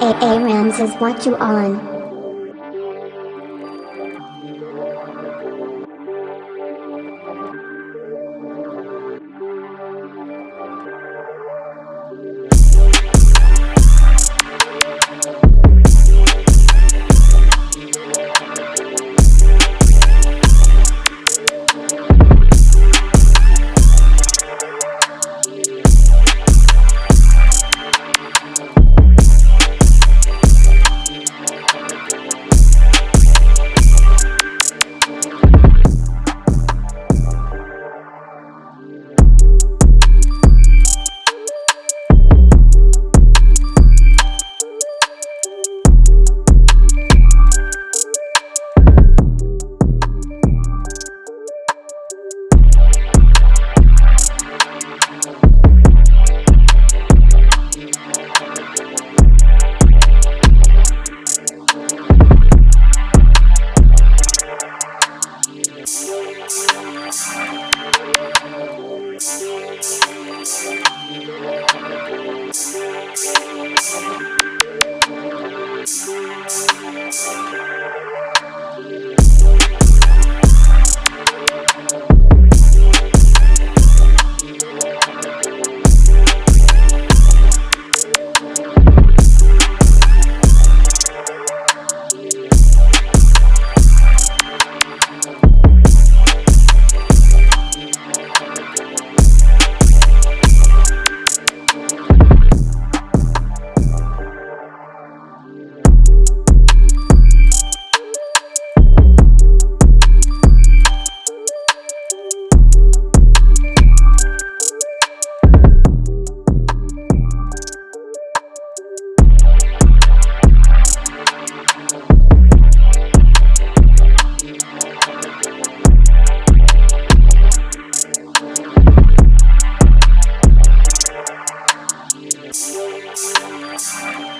A A Rams is what you on. Yes.